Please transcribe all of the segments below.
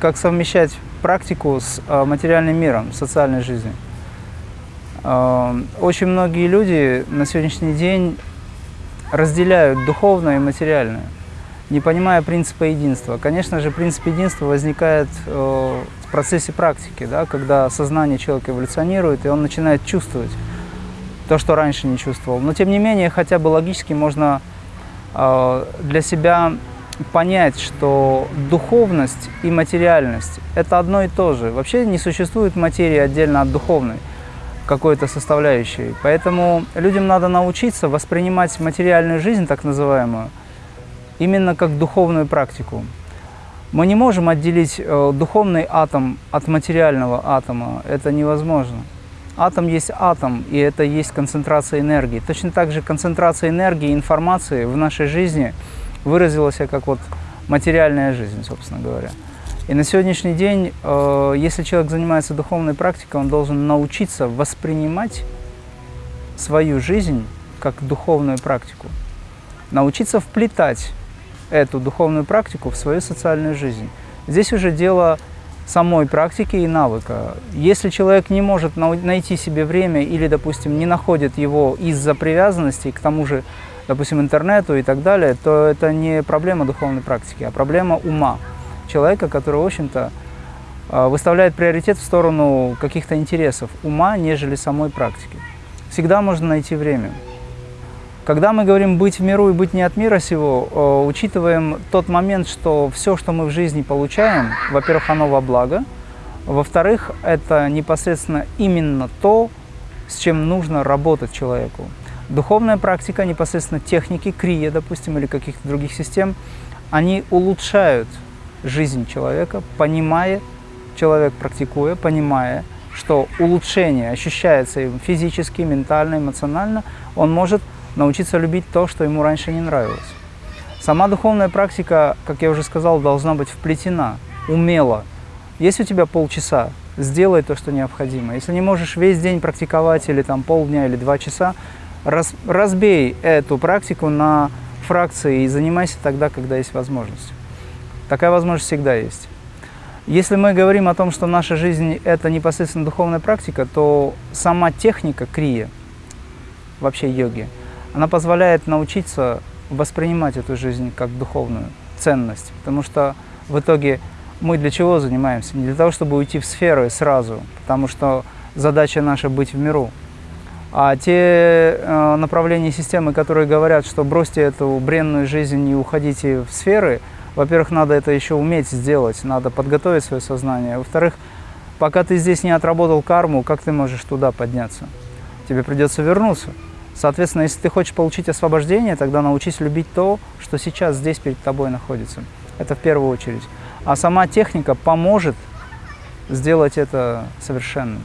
как совмещать практику с э, материальным миром, социальной жизнью. Э, очень многие люди на сегодняшний день разделяют духовное и материальное, не понимая принципа единства. Конечно же, принцип единства возникает э, в процессе практики, да, когда сознание человека эволюционирует, и он начинает чувствовать то, что раньше не чувствовал. Но, тем не менее, хотя бы логически можно для себя понять, что духовность и материальность – это одно и то же. Вообще не существует материи отдельно от духовной какой-то составляющей. Поэтому людям надо научиться воспринимать материальную жизнь, так называемую, именно как духовную практику. Мы не можем отделить э, духовный атом от материального атома. Это невозможно. Атом есть атом, и это есть концентрация энергии. Точно так же концентрация энергии и информации в нашей жизни – выразилась как вот материальная жизнь, собственно говоря. И на сегодняшний день, э, если человек занимается духовной практикой, он должен научиться воспринимать свою жизнь как духовную практику. Научиться вплетать эту духовную практику в свою социальную жизнь. Здесь уже дело самой практики и навыка. Если человек не может найти себе время или, допустим, не находит его из-за привязанности, к тому же допустим, интернету и так далее, то это не проблема духовной практики, а проблема ума человека, который, в общем-то, а, выставляет приоритет в сторону каких-то интересов ума, нежели самой практики. Всегда можно найти время. Когда мы говорим «быть в миру» и «быть не от мира сего», а, учитываем тот момент, что все, что мы в жизни получаем, во-первых, оно во благо, во-вторых, это непосредственно именно то, с чем нужно работать человеку. Духовная практика, непосредственно техники, крия, допустим, или каких-то других систем, они улучшают жизнь человека, понимая, человек практикуя, понимая, что улучшение ощущается им физически, ментально, эмоционально, он может научиться любить то, что ему раньше не нравилось. Сама духовная практика, как я уже сказал, должна быть вплетена, умело. Есть у тебя полчаса, сделай то, что необходимо. Если не можешь весь день практиковать, или там полдня, или два часа, Раз, разбей эту практику на фракции и занимайся тогда, когда есть возможность. Такая возможность всегда есть. Если мы говорим о том, что наша жизнь – это непосредственно духовная практика, то сама техника крия, вообще йоги, она позволяет научиться воспринимать эту жизнь как духовную ценность. Потому что в итоге мы для чего занимаемся? Не для того, чтобы уйти в сферы сразу, потому что задача наша – быть в миру. А те э, направления системы, которые говорят, что бросьте эту бренную жизнь и уходите в сферы, во-первых, надо это еще уметь сделать, надо подготовить свое сознание. Во-вторых, пока ты здесь не отработал карму, как ты можешь туда подняться? Тебе придется вернуться. Соответственно, если ты хочешь получить освобождение, тогда научись любить то, что сейчас здесь перед тобой находится. Это в первую очередь. А сама техника поможет сделать это совершенным.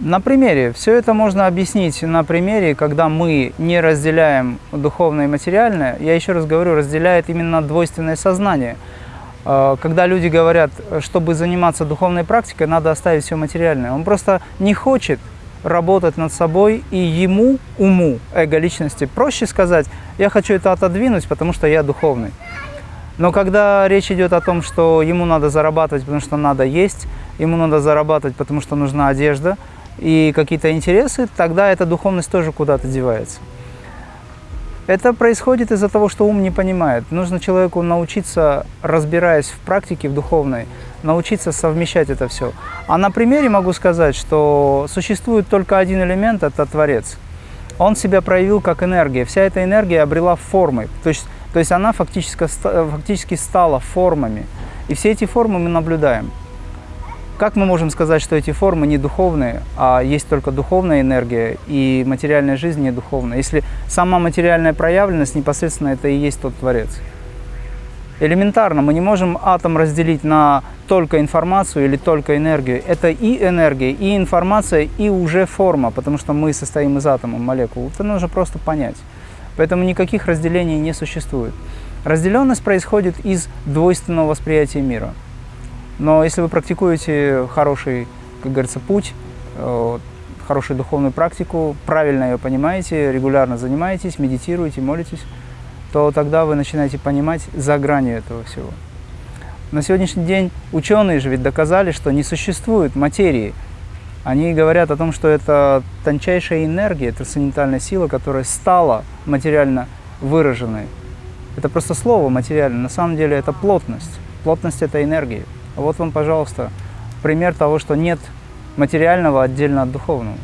На примере. Все это можно объяснить на примере, когда мы не разделяем духовное и материальное. Я еще раз говорю, разделяет именно двойственное сознание. А, когда люди говорят, чтобы заниматься духовной практикой, надо оставить все материальное. Он просто не хочет работать над собой, и ему, уму, эго личности, проще сказать, я хочу это отодвинуть, потому что я духовный. Но когда речь идет о том, что ему надо зарабатывать, потому что надо есть, ему надо зарабатывать, потому что нужна одежда – и какие-то интересы, тогда эта духовность тоже куда-то девается. Это происходит из-за того, что ум не понимает. Нужно человеку научиться, разбираясь в практике, в духовной, научиться совмещать это все. А на примере могу сказать, что существует только один элемент – это Творец. Он себя проявил как энергия. Вся эта энергия обрела формы. То есть, то есть она фактически, фактически стала формами. И все эти формы мы наблюдаем. Как мы можем сказать, что эти формы не духовные, а есть только духовная энергия, и материальная жизнь не духовная, если сама материальная проявленность непосредственно это и есть тот Творец? Элементарно, мы не можем атом разделить на только информацию или только энергию. Это и энергия, и информация, и уже форма, потому что мы состоим из атома, молекул. Это нужно просто понять. Поэтому никаких разделений не существует. Разделенность происходит из двойственного восприятия мира – но если вы практикуете хороший, как говорится, путь, э, хорошую духовную практику, правильно ее понимаете, регулярно занимаетесь, медитируете, молитесь, то тогда вы начинаете понимать за гранью этого всего. На сегодняшний день ученые же ведь доказали, что не существует материи. Они говорят о том, что это тончайшая энергия, трансцендентальная сила, которая стала материально выраженной. Это просто слово материально, на самом деле это плотность. Плотность – это энергия. Вот вам, пожалуйста, пример того, что нет материального отдельно от духовного.